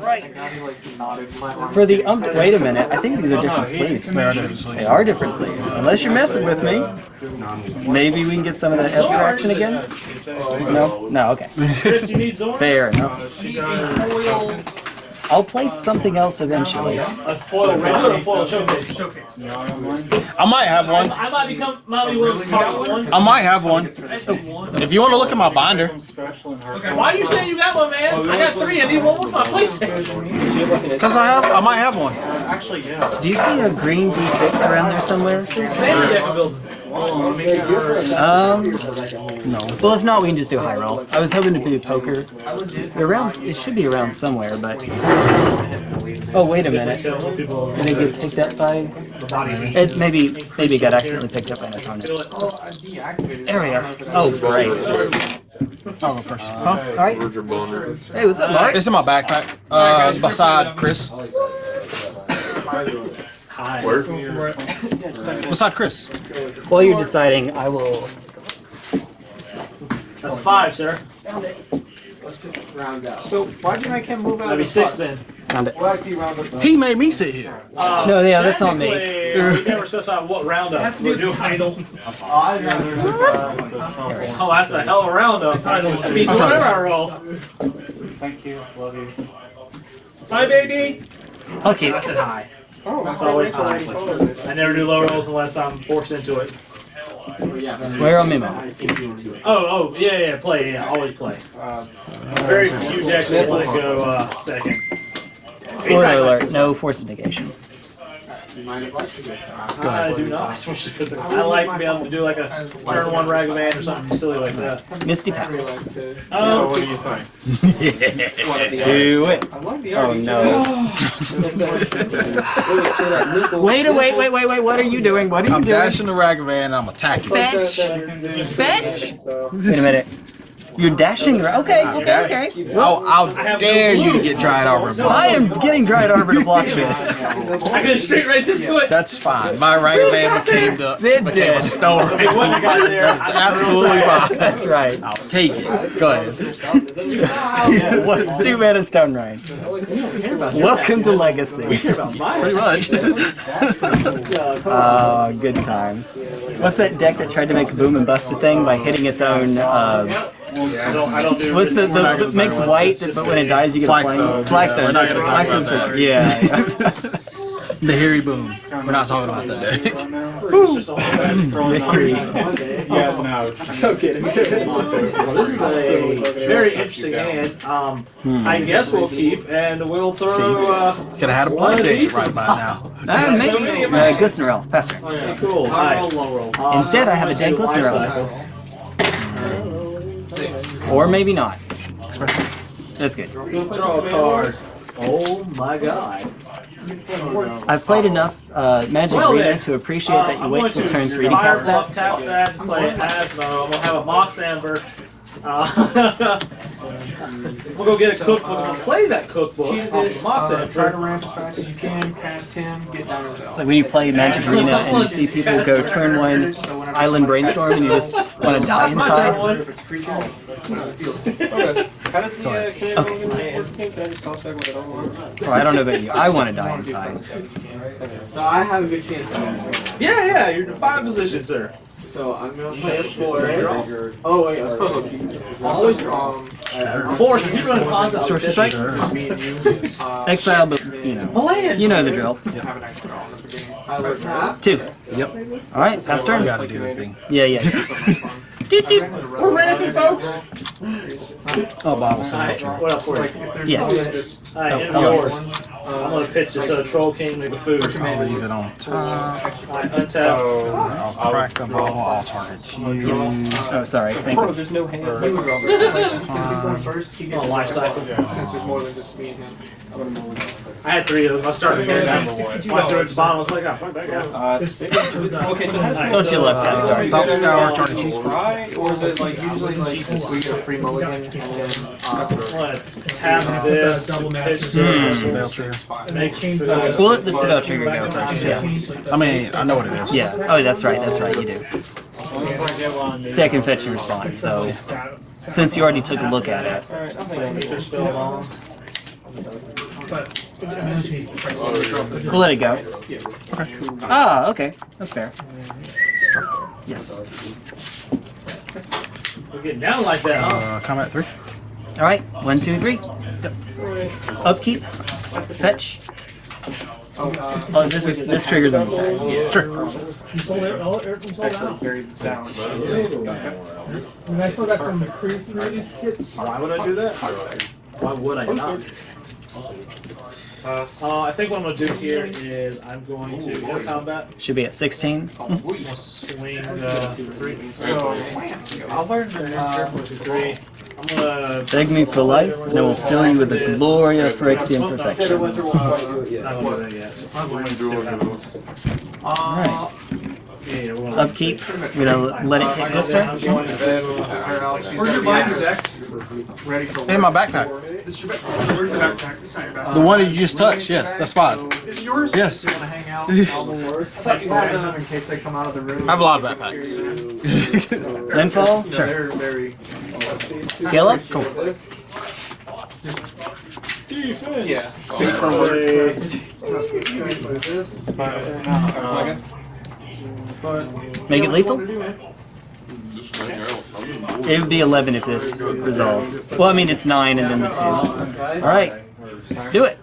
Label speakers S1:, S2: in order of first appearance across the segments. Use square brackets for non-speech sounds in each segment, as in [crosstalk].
S1: Right. For the um, wait a minute. I think these are different sleeves.
S2: They are different sleeves.
S1: They are different sleeves. Unless you're messing with me. Maybe we can get some of that Esker action again. No, no, okay.
S3: Chris, you need Zorn?
S1: Fair enough. I'll play something else eventually.
S3: A foil round, a foil showcase. showcase.
S2: I might have one.
S3: I might become, might be willing one.
S2: I might have one.
S3: I said one.
S2: If you want to look at my binder, Okay.
S3: Why are you saying you got one, man? I got three. I need one with my PlayStation.
S2: because I have, I might have one. Actually, yeah.
S1: Do you see a green D6 around there somewhere?
S3: Standard deck of building.
S1: Um, no. Well, if not, we can just do high roll. I was hoping to do poker. Around. It should be around somewhere, but. Oh wait a minute. Did it get picked up by? It maybe maybe it got accidentally picked up by an opponent. There we are. Oh great.
S2: I'll go first. Huh?
S1: All right. Hey, what's up, Mark?
S2: This is my backpack. Uh, beside Chris.
S3: Hi.
S2: Beside Chris.
S1: While you're deciding, I will.
S3: That's a five, sir. Let's just round up.
S4: So why'd you make him move out
S3: That'd be
S4: of the
S3: six
S4: pot?
S3: then.
S1: Found it.
S4: Why is he round up
S2: He made me sit here.
S3: Uh,
S1: No, yeah, that's on me.
S3: technically, We never specified what roundup. We're doing idle. [laughs]
S4: I'd rather
S3: Oh, that's a hell of a roundup. That means whatever I roll.
S4: Thank you, love you.
S3: Hi, baby.
S1: Okay.
S3: I said hi.
S4: Oh, that's
S3: always
S4: always
S3: high. I never do low rolls unless I'm forced into it.
S1: Swear on Mimo.
S3: Oh, oh, yeah, yeah, play, yeah, always play. Very few decks that let it go uh, second.
S1: Spoiler alert: no force of negation.
S3: I do not, especially because I like to be able to do like a turn one Ragavan or something silly like that.
S1: Misty pass.
S3: Um,
S4: What do you think? [laughs]
S1: Do it.
S4: I love the
S1: Oh no. [laughs] Wait, a wait, wait, wait, wait. What are you doing? What are you
S2: I'm
S1: doing?
S2: dashing the Ragavan and I'm attacking.
S1: Fetch. Fetch. Wait a minute. You're dashing. right? Okay, okay, okay.
S2: I'll, I'll dare you to get Dryad Arbor.
S1: I am getting Dryad Arbor to block this.
S3: I could straight right into it.
S2: That's fine. My Ragavan became the [laughs]
S1: It
S2: became
S1: did.
S2: a stone.
S3: It wasn't got there.
S2: That's absolutely fine.
S1: That's right.
S2: I'll take it. Go ahead.
S1: What? [laughs] Two mana stone right. Welcome to Legacy.
S2: Pretty much.
S1: Oh, [laughs] good times. What's that deck that tried to make a boom and bust a thing by hitting its own? Uh,
S3: I don't, I don't do
S1: what's the, the, the makes white, but when it dies you get a
S2: Flagstone.
S1: plains? Flagstone.
S2: We're not
S1: that's
S2: gonna
S1: what-
S2: talk about that.
S1: Yeah. [laughs]
S2: the hairy boom. We're not talking about that deck.
S3: It's [laughs] just all about
S1: Very-
S4: Yeah, no. So [laughs] kidding.
S3: This is a very interesting hand. Um, I guess we'll keep and we'll throw. Uh,
S2: Could have had a
S3: One
S2: blood
S3: of
S2: date
S3: these
S2: right by now.
S1: Uh, maybe. Uh, Glistener Elf. Pass turn.
S3: oh yeah, cool.
S4: High roll,
S3: Nice.
S4: low roll.
S3: Uh,
S1: Instead, I have a
S3: I'm
S1: dead
S3: do Glistener
S1: Elf.
S3: Cycle.
S1: Or maybe not. That's good.
S3: Draw a card. Oh my god.
S1: I've played enough uh, Magic
S3: Well,
S1: Arena
S3: then,
S1: to appreciate
S3: Uh,
S1: that you
S3: I'm
S1: wait
S3: going
S1: till
S3: to
S1: turn three to cast that.
S3: tap that, play as. Uh, we'll have a Mox Amber. Uh, [laughs] [laughs] we'll go get a cookbook. We'll play that cookbook off the Mox
S4: Uh, try to
S3: Amber.
S4: ramp as fast as you can, cast him, get down to his
S1: Like when you play Magic Arena and you see people go turn one Island Brainstorm and you just [laughs] want to die
S3: That's my turn
S1: inside.
S3: one.
S4: How does the uh, can
S1: Okay.
S4: Can I just toss back what I don't?
S1: Oh, I don't know about you. I want to die [laughs] inside.
S5: So I have a good chance
S3: Yeah, yeah, you're in five position, sir.
S5: So I'm gonna play a four.
S4: Draw.
S5: Oh wait, I suppose I'll keep.
S4: Always draw.
S5: Um,
S3: Four, since you run concept.
S1: Sorcerer Strike?
S4: Just me and you. [laughs] Uh,
S1: Exile, but you know.
S3: Land.
S1: You know the drill.
S4: have an extra draw in the beginning.
S5: I will tap.
S1: Two.
S2: Yep.
S1: All right, pass
S2: You
S1: turn.
S2: gotta do the thing.
S1: Yeah, yeah.
S4: So much.
S1: Doot, doot.
S3: We're ramping, folks.
S2: Oh, bottle
S3: Alright,
S2: signature.
S3: what else for you?
S4: Like, if there's
S1: Yes.
S4: no just
S3: Alright,
S1: Oh,
S3: end
S1: hello.
S3: of yours. I'm gonna pitch this uh, Troll King with the food.
S2: I'll leave it on top.
S3: Alright, untap.
S2: I'll crack the bottle. I'll target you.
S1: Oh, sorry. Thank you.
S4: there's no hand. He would draw first. Since he's going first, he gets
S3: Oh, life cycle.
S4: Since there's more than just me and him. I'm gonna move it.
S3: I had three of those. I started again. When I threw it at the bottom, I was like, oh, fuck that guy.
S4: Uh, six. [laughs] Okay, so how does
S3: Alright,
S1: Don't you love that story?
S2: Top scour, target you.
S4: Right? Or is it like usually like we get a free mulligan and then uh,
S3: I'm gonna tap this, pitch this,
S2: Veil trigger.
S3: make food.
S1: We'll let the spell trigger go first. Yeah.
S2: I mean, I know what it is.
S1: Yeah. Oh, that's right. That's right. You do. Second fetch and response. So since you already took a look at it,
S4: Alright, I'll hang on.
S3: Make your spell long.
S1: We'll let it go. Ah, okay. That's fair. Yes.
S3: We're getting down like that, huh?
S2: Uh, combat three.
S1: Alright, one, two, three. Upkeep. Fetch. Oh, this is this triggers on the stack.
S2: Sure.
S6: You sold it, all, everything sold out.
S4: Very balanced.
S6: And I still got some pre-release kits.
S3: Why would I do that? Why would I not? Uh, I think what I'm gonna do here is I'm going to go combat,
S1: Should be at 16.
S3: swing uh, three,
S4: So, I'll learn to uh,
S3: three. I'm gonna.
S1: Beg me for life, and I will fill you with the glory of Phyrexian perfection.
S3: I'm gonna do that yet. I'm gonna see what happens.
S1: Alright.
S3: Yeah,
S1: Upkeep. We're gonna let it hit this turn.
S3: I'm going.
S4: Where's your buying deck? Ready for
S2: And my backpack.
S4: Where's your backpack? It's not your backpack.
S2: The one that you just touched. Yes, that's fine.
S4: It's yours?
S2: Yes.
S4: You wanna hang out? [laughs] I thought you had them in case they come out of the room.
S2: I have a lot of backpacks.
S1: Landfall.
S4: You know, [laughs] They're very.
S1: Scale up.
S2: Cool.
S4: Yeah.
S3: Safer word.
S1: Make it lethal. It would be 11 if this resolves. Well, I mean, it's 9 and then the 2. Alright. Do it.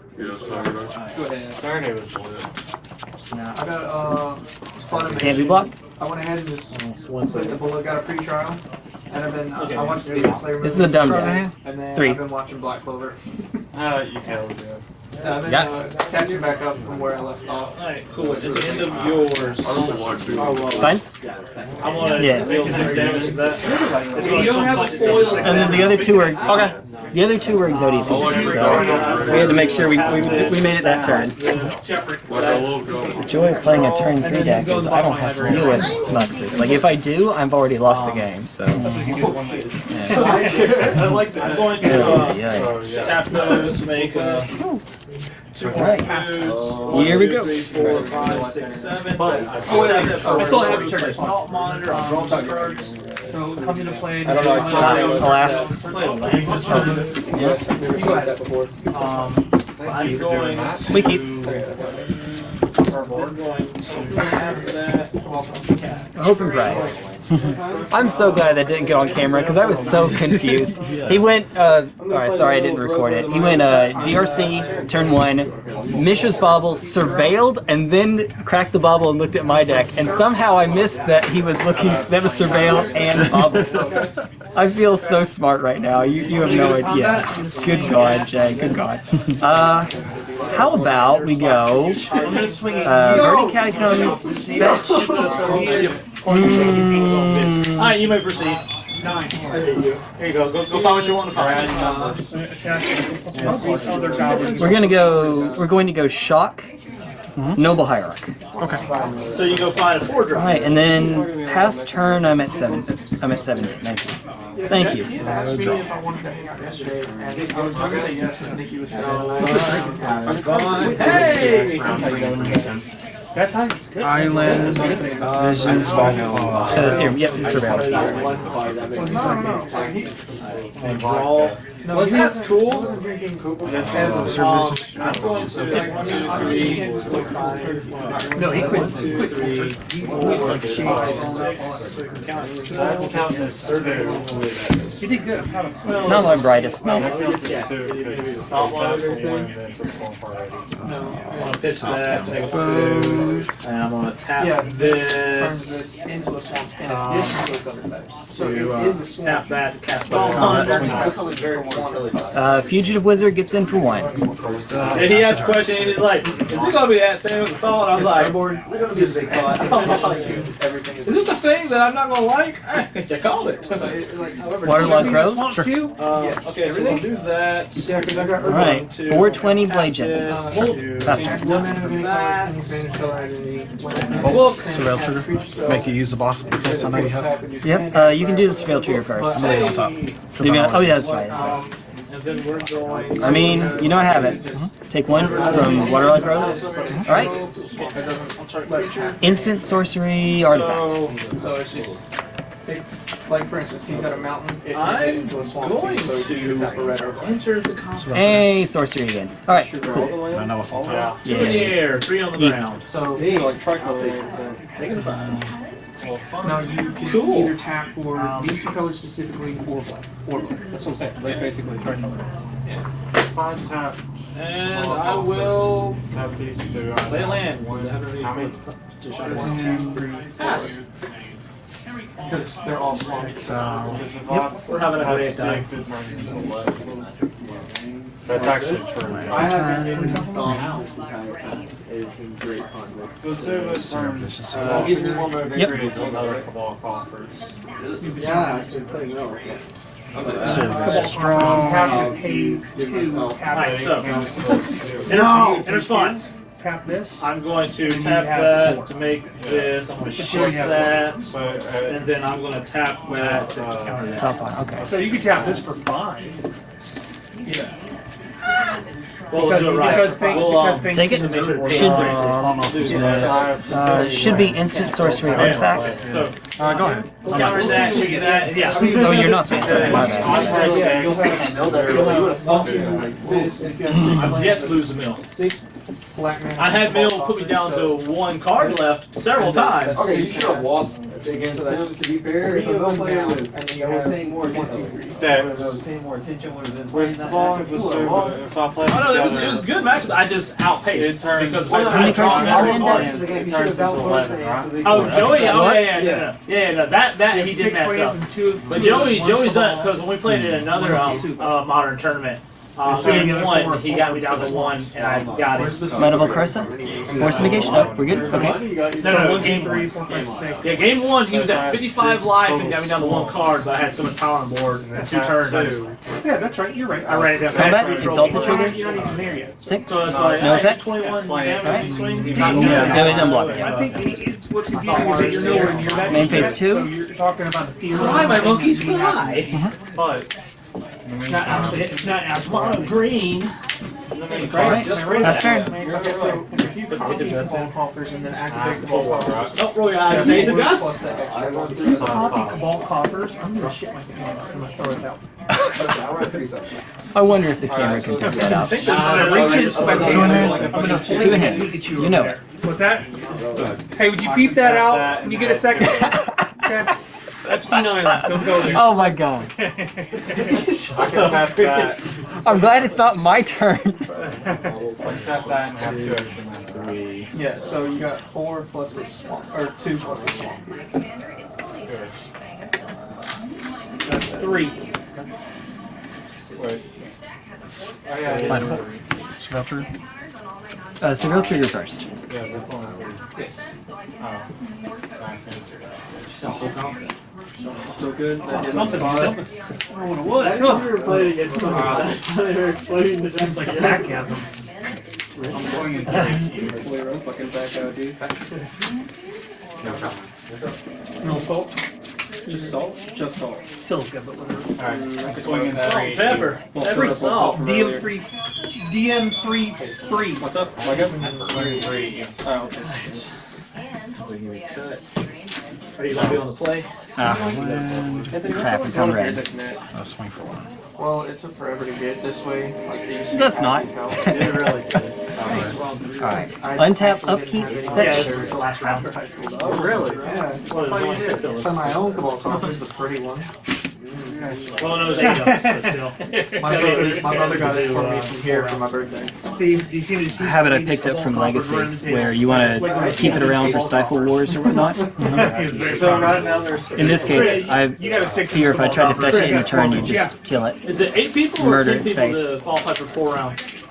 S4: I got, uh, Spider-Man.
S1: Can't be blocked.
S4: I went ahead and just played the bullet, got a free trial. And I've been, I watched Demon Slayer
S1: This is a dumb
S2: Try to
S1: deck.
S4: And then
S1: Three.
S4: I've been watching Black Clover.
S5: Uh, you can.
S4: Yeah, I've been
S2: Got
S4: uh, catching back up from where I left off.
S3: Alright, cool. It's the end of yours.
S1: Fines?
S3: I'm gonna
S1: Yeah.
S3: deal six damage to that. It's gonna sometimes it's only six
S1: And then the other two are okay. The other two were Exodia pieces, so we had to make sure we, we, we made it that turn. The joy of playing a turn three deck is I don't have to deal with Muxus. Like if I do, I've already lost the game. So
S5: I [laughs] like that.
S3: I'm going to uh,
S1: yeah, yeah.
S3: tap those to make uh, two more
S1: Alright.
S3: foods.
S1: Here we
S3: One, two,
S1: go.
S3: three, four, five, six, seven. I still have your turn. Alt monitor. I'll draw two cards.
S6: So come into play.
S5: I don't know.
S1: Alas.
S3: Play a land. Just tell me this. Um, I'm going to.
S1: We keep.
S3: We're going to have that. Cast.
S1: Hope and pray. [laughs] I'm so glad that didn't get on camera because I was so [laughs] confused. He went, uh, alright, sorry I didn't record it. He went uh, DRC, turn one, Mishra's Bauble, surveilled, and then cracked the bobble and looked at my deck. And somehow I missed that he was looking, that was surveilled and bobble. [laughs] I feel so smart right now. You, you have no idea. Good God, Jay, good God. Uh, how about we go, Uh,
S3: I'm gonna swing it.
S1: uh, Verdant Catacombs, fetch. Mm,
S3: Alright, you may proceed. Nine. Here you go. Go, go find what you want to find.
S6: Attach.
S1: We're gonna go. We're going to go shock, noble hierarch.
S2: Okay.
S3: So you go find a four
S1: All
S3: drop.
S1: right, and then past turn, I'm at seven. I'm at seventeen. Thank you. Thank you.
S4: He had asked me if I wanted to hang out yesterday, I was gonna say yes, but Nikki was
S3: Hey!
S6: That's how it's good.
S2: Island. Visions. Vol- uh,
S1: So serum. Yep, surveillance.
S3: And draw.
S4: No, he
S3: that's
S4: wasn't-
S3: cool.
S4: He wasn't drinking Coke.
S2: uh, services.
S3: I'm going to one, two, three, four, five.
S4: No, he quit.
S3: One, two, three, four, five, six. Count seven. Count as surveillance.
S6: You did good. I'm proud of you.
S1: Not my brightest moment.
S3: I'm gonna pitch that, take a food, and I'm gonna tap
S4: Yeah, turns
S3: this
S4: this into a swamp in
S3: Um,
S4: addition to its other types. So
S3: to uh,
S4: is a swamp.
S3: tap that, cast
S4: Well,
S3: that.
S4: it's becoming very warm.
S1: Uh, fugitive wizard gets in for one.
S3: And he asked a question, and he's like, "Is it gonna be that thing with the phone?" I was like,
S5: They're gonna be a big thought. [laughs]
S4: Everything
S3: "Is it the thing that I'm not gonna like?" you called it.
S4: So it's like, however.
S1: Waterlogged Grove.
S3: Uh, okay, so we'll do that.
S4: Yeah, because I got
S1: All right, 420 blade gent.
S3: This to-
S1: Fast turn.
S4: One man of any color, any Spanish color, any
S2: Bolt. Surveil trigger. Make you use the boss defense I know you have.
S1: Yep. Uh, you can do the surveil trigger first.
S2: I'm gonna leave it on top. 'cause
S1: Leave
S2: I
S1: it on-
S2: don't
S1: oh yeah, that's right. That's right.
S3: Um, and then we're going.
S1: I mean, you know I have it. Take one from Waterlogged Grove. All right. Instant sorcery artifacts.
S4: Like for instance, he's got a mountain. It
S3: I'm
S4: into a swamp
S3: going
S4: so you can tap a red.
S3: Enter the combat.
S1: Hey, sorcery again. Alright, cool.
S2: I know what's on top.
S3: Two in the air, three on the ground.
S4: So, so like tricolor is
S3: Taking the five.
S4: the. Now you can
S3: Cool.
S4: either um, tap for DC colors specifically or black. Or black. That's what I'm saying. Like basically tricolor.
S5: Five tap,
S3: And I will
S5: tap these two.
S3: play a land.
S5: How many?
S4: One, two, three,
S3: Pass.
S4: Because they're all swamps.
S2: So,
S3: We're having a
S5: Have
S3: great time.
S5: six, it turns into eleven. That's actually true.
S7: I haven't been installed. It's been great fun. This-
S5: The service
S2: Zero
S5: turns,
S2: efficiency.
S5: uh,
S7: Give me one more
S1: Yep.
S5: creates another cabal coffers.
S7: Yeah, I should play no.
S2: so uh, strong.
S6: Have to pay
S7: Give
S6: two,
S7: myself.
S6: tap
S3: Alright,
S6: it,
S3: so
S6: No.
S3: in response,
S6: tap this.
S3: I'm going to
S6: then
S3: tap that
S6: four.
S3: to make this. I'm going to
S6: But
S3: shift that,
S5: But, uh,
S3: and then I'm going to tap that to counter that.
S1: Top one, okay.
S6: So you can tap this for five.
S3: Well,
S6: Because,
S3: right.
S6: because, thing,
S3: We'll, um,
S6: because things
S1: Take it.
S6: just make sure
S1: Should-
S2: Uh, I don't know if it's good.
S1: Uh, should be instant sorcery artifact.
S3: So
S2: Uh, go ahead.
S3: counter that, shoot yeah. [laughs]
S1: Oh, you're not supposed to. My bad.
S4: Yeah, you'll have this if you have
S3: I've yet to lose a mill.
S4: Six black man.
S3: I had Mill put me down to one card left several times.
S7: Okay, you should have lost against them, to be fair.
S4: Three of
S7: They'll
S4: them
S7: play
S4: down,
S7: with-
S4: and then you
S7: I was
S4: have
S7: paying more attention.
S4: three.
S7: I was paying more attention, would have been playing
S5: With
S7: that
S5: long, if
S7: and
S5: it's
S7: forth.
S5: super, if I play
S3: Oh no, it was, it was a good match. I just outpaced because
S5: Well,
S1: How many
S3: I
S1: cards do you have in the
S3: tried-
S1: index?
S7: Again, you
S5: It
S7: should
S5: turns
S7: have balanced
S5: into 11,
S7: hands, so they
S3: Oh, Joey, oh yeah, yeah, yeah, yeah, yeah, no, that that he did
S6: six
S3: mess
S6: lands
S3: up. But Joey, Joey's
S6: cabal.
S3: done because when we played in another um, uh, modern tournament, uh,
S6: So you
S3: game
S6: get a
S3: one,
S6: four-
S3: he got me down to one, and I got it.
S1: Medical Cursa? Force negation? Oh, we're good? Okay.
S3: No,
S6: So
S3: no,
S6: one,
S3: game
S6: three,
S3: one.
S6: four, five, six.
S3: Yeah, game one, he was at 55 life and got me down to one card, but I had so much power on board. And two turns, I
S6: Yeah, that's right. You're right.
S3: I ran it down.
S1: Combat? Exalted trigger?
S6: not, you're not even there yet.
S1: Six?
S3: So it's like,
S1: No
S3: uh,
S1: effects?
S3: 21 damage
S1: Right.
S3: you swing.
S1: Yeah, no, it doesn't block.
S6: I think what's confusing is that you're nowhere near that.
S1: Main phase two?
S6: So you're talking about the field.
S3: Fly, my monkeys, fly!
S5: But,
S6: It's not actually, it's not actually.
S3: Mono green.
S1: Alright, last turn.
S4: Okay, so if you copy the ball coffers and then activate the ball coffers.
S3: Oh, Roy, I made the
S4: plus
S3: gust.
S4: that extra.
S7: I won three subs.
S6: Coffee cabal coffers. I'm gonna shit my pants. I'm gonna throw it out.
S7: I won three subs.
S1: I wonder if the camera can pick that up.
S6: Uh, reach in, spectate.
S2: Two in hand.
S6: I'm
S1: Two in You know.
S6: over. What's that? Hey, would you peep that out when you get a second? [laughs] Okay. Epstein Islands. Don't go there.
S1: Oh my god.
S5: I can tap that,
S1: I'm glad it's not my turn.
S5: I can tap that and have two extra men. Three.
S4: Yeah, so you got four plus a swamp, or two plus a swamp.
S3: That's three.
S5: Wait. Oh, yeah, yeah.
S2: Fightable. Spell trigger.
S1: Uh, Surveil trigger first.
S5: Yeah, this one. Oh.
S4: So good. That did
S3: Something,
S4: spot.
S3: something. I don't know what. [laughs]
S7: I've never played against someone. They're explaining the
S3: Seems like a backgasm.
S4: Flare up, fucking back out, dude.
S6: No salt.
S4: Just salt? Just salt.
S6: Silica, but whatever.
S5: Alright, mm. swing
S3: Salt, pepper, pepper and salt.
S6: DM free. DM free. Free.
S4: What's up? I guess.
S5: Swing three.
S4: Oh, okay.
S3: Are you gonna be on the play?
S1: Ah, crap, if I'm red.
S2: Uh, swing for one.
S4: Well, it took forever to get this way. Like they used to
S1: That's not.
S4: It really did.
S1: Alright. Untap, upkeep,
S4: didn't
S3: Yeah,
S4: any
S1: fetch.
S3: it's the last round.
S4: after high school.
S7: Oh, really?
S4: Yeah.
S3: What is it?
S4: For my own cabal coffers, the pretty one.
S3: Well, no, it was eight of us, but still. [laughs]
S4: My brother, my brother got it for me from here for my birthday.
S6: See, do you see this?
S1: Habit I picked up from Legacy, where you want to keep it around for Stifle Wars or whatnot.
S7: So right now there's.
S1: In this case, I
S6: You a six.
S1: fear if I tried to fetch it in return, you just kill it.
S3: Is it eight people or
S1: Murder
S3: ten
S1: its
S3: people
S1: face.
S3: to qualify for four rounds?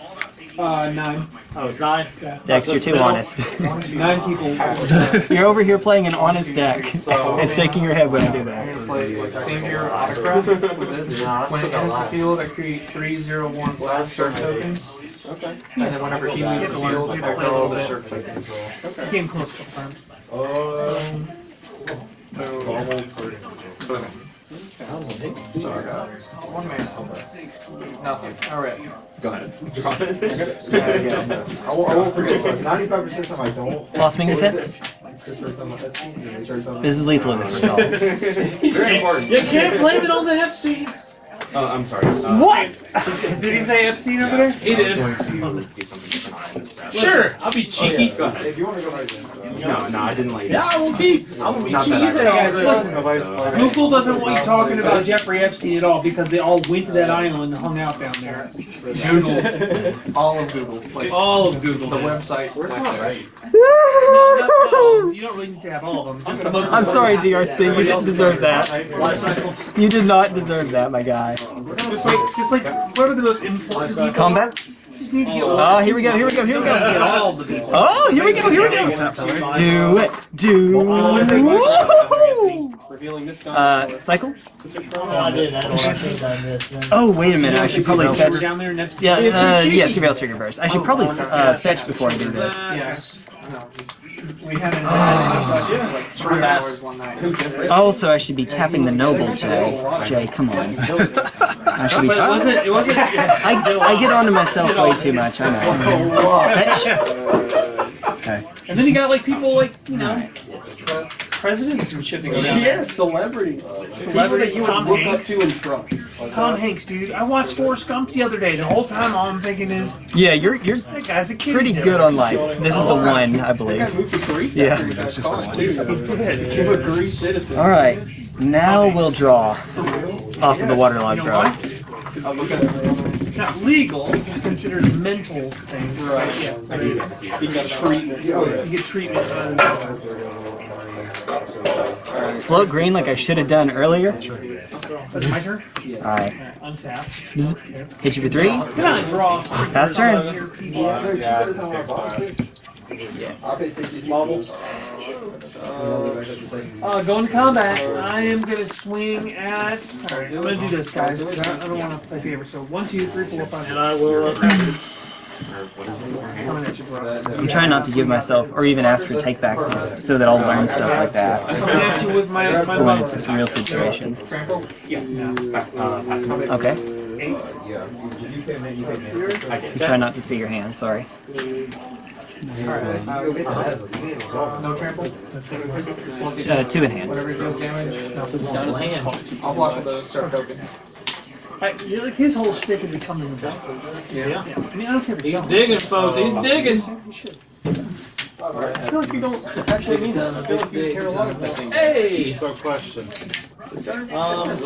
S6: Uh, nine.
S3: Oh, it's nine?
S1: Dex, you're too honest. [laughs]
S4: Nine people. [laughs]
S1: you're over here playing an honest deck [laughs] and shaking your head when I do that.
S4: Play Sengir Autocrat. When it enters the field, I create three zero one black Serf tokens.
S7: Okay.
S4: And then whenever he leaves the field, I draw all the Serf tokens.
S6: You came close a couple times.
S7: Um,
S4: So, so I got one man. Nothing. Alright.
S7: Go ahead. Yeah, yeah. I won't, I won't forget. Ninety-five percent of them I don't.
S1: Lost Blossoming Defense? This is lethal if it resolves.
S7: Very important.
S3: You can't blame it on the Epstein.
S5: Oh, I'm sorry. Uh,
S6: What? [laughs] Did he say Epstein over there?
S3: He did.
S5: going to do something different on this stuff.
S3: Sure, I'll be cheeky.
S7: Go ahead. If you want to go right
S5: No, no, I didn't like
S3: Yeah, I will be. I will be
S5: Not
S3: cheeky.
S5: that
S6: guys, listen.
S5: So, uh,
S6: Google doesn't want you uh, talking about Jeffrey Epstein at all because they all went to that island and hung out down there.
S7: Google. [laughs] All of Google. Like,
S6: All of Google.
S7: the
S6: did.
S7: website. Where's my right? [laughs]
S6: No, you don't really need to have all of them. Just the most.
S1: I'm sorry, DRC. You didn't deserve that. You did not deserve that, my guy.
S6: Just like, just like, what are the most important?
S1: Combat?
S6: Just need
S1: Oh, here we go. Here we go. Here we go.
S6: all the people.
S1: Oh, here we go. Here we go.
S2: Tap for.
S1: Do it. Do. Woohoo!
S7: Revealing this gun.
S1: Uh, cycle?
S8: I did that one. I think I missed that.
S1: Oh, wait a minute. I should probably fetch.
S6: down there in Epstein.
S1: Yeah,
S6: You're
S1: uh, yeah, surveil trigger burst. I should probably uh, fetch before I do this.
S6: Yeah. We haven't.
S7: Three ah. hours one night.
S1: Also, I should be tapping the noble, Jay. Jay, come on. I should be.
S6: But it wasn't. It wasn't.
S1: I, I get onto myself way too much. I know.
S2: Okay.
S6: And then you got like people like you know, presidents and shit that go down.
S7: Yeah, celebrities. People that
S6: Celebrities,
S7: you would
S6: Tom
S7: look up
S6: Hanks.
S7: to and trust.
S6: Tom Hanks, dude. I watched Forrest Gump the other day. The whole time, all I'm thinking is,
S1: Yeah, you're you're
S6: that guy's a kid.
S1: pretty good on life. This is the one, I
S7: I
S1: believe.
S7: moved to Greece.
S1: Yeah.
S7: after
S2: That's just
S7: college,
S2: the
S7: too. Became a Greece citizen.
S1: All right, now we'll draw off of the waterlog
S6: You know
S1: draw.
S6: why? It's not legal. It's considered mental thing. Right. Yeah. So you,
S7: He got treatment.
S6: you get treatment. uh,
S1: Float green like I should have done earlier.
S6: That's my turn.
S1: All right,
S6: Untap.
S1: Zzz. hit you for three.
S6: Can I draw?
S1: Pass turn.
S6: Uh, going to combat. I am gonna swing at. Alright, I'm gonna do this, guys. I, I don't want to play favorites. So one, two, three, four, five.
S3: And I will.
S6: You.
S1: I'm trying not to give myself or even ask for takebacks so that I'll learn stuff like that
S6: you my
S1: when it's a real situation. Okay. I'm trying not to see your hand. Sorry. Uh, two in hand.
S6: Down hand.
S7: I'll block those. Start token.
S6: I, you know, like his whole shtick is he comes in the back.
S3: yeah.
S6: Yeah. I mean, I don't care if you don't.
S3: Digging, folks. He's digging.
S6: I feel like you don't actually mean that. I feel like you care a lot about things.
S3: Hey.
S5: So, question.
S3: Um,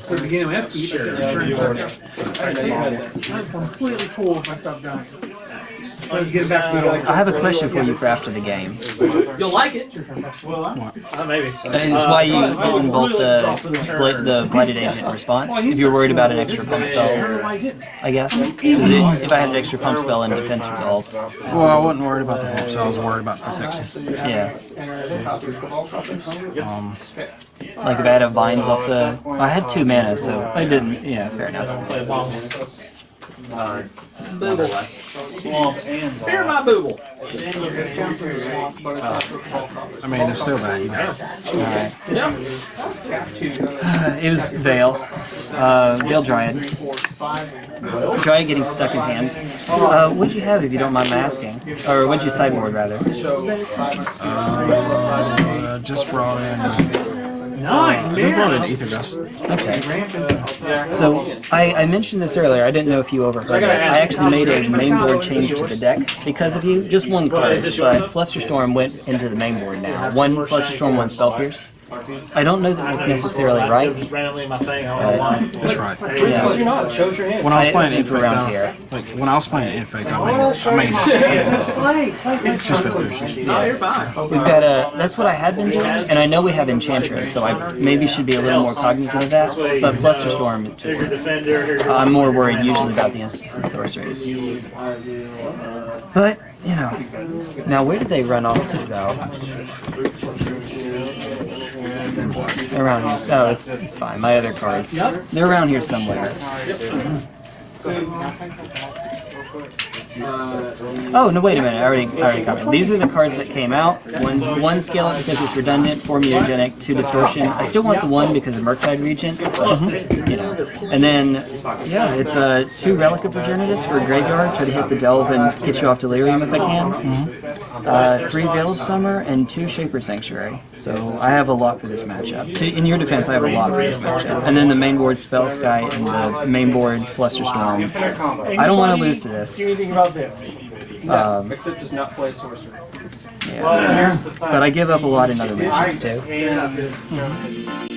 S6: So the beginning, we have to eat. I'm completely cool if I stop dying. Let's get back to it.
S1: I have a question for you for after the game.
S3: you'll like it. Uh, maybe.
S1: That is why you didn't bolt the bl- the blighted agent response. If you were worried about an extra pump
S6: I don't know
S1: spell,
S6: why he didn't.
S1: I guess. it, if I had an extra pump spell and defense resolved,
S2: Well, I wasn't worried about the pump, so I was worried about protection.
S1: yeah.
S2: Um,
S1: Like if I had a vines off the, I had two mana, so I didn't. Yeah, fair enough.
S3: Fear my booble.
S2: I mean, it's still bad, you know.
S1: Alright. It was Veil. Uh, Veil Dryad. Dryad getting stuck in hand. Uh, what'd you have if you don't mind my asking? Or what'd you sideboard rather?
S2: Uh, just brought in,
S6: Nine,
S2: just brought
S6: man.
S2: in Ether Dust.
S1: Okay. So I, I mentioned this earlier. I didn't know if you overheard it. I actually made a main board change to the deck because of you. Just one card, but Flusterstorm went into the main board now. One Flusterstorm, one Spell Pierce. I don't know that that's necessarily right.
S3: Just randomly in my thing. I don't know why.
S2: That's right.
S1: Yeah.
S7: You're not. Shows your hand.
S2: When I was playing
S1: I think
S2: Infect,
S1: around
S2: I-
S1: here.
S2: like when I was playing Infect, I made, I made two spell pierces.
S3: No, you're fine.
S1: We've got a. That's what I had been doing, and I know we have Enchantress, so I maybe should be a little more cognizant of that. But Flusterstorm, just
S3: your defender. Here's your
S1: I'm more worried usually about the instants and sorceries. Uh, but you know, now where did they run off to though? Around here. Oh, it's it's fine. My other cards. They're around here somewhere.
S7: Mm-hmm.
S1: Oh no! Wait a minute! I already, I already commented. These are the cards that came out. One, one scale because it's redundant. Four mutagenic. Two distortion. I still want the one because of Murktide Regent. but, You know. And then, yeah, it's uh, two Relic of Progenitus for graveyard. Try to hit the delve and get you off Delirium if I can. Uh, three Veil of Summer and two Shaper Sanctuary. So I have a lot for this matchup. To, in your defense, I have a lot for this matchup. And then the main board Spell Sky and the main board Flusterstorm. I don't want to lose to this.
S6: See anything about this?
S1: Um,
S4: Except just not play sorcerer.
S1: yeah. But I give up a lot in other matchups too.
S7: and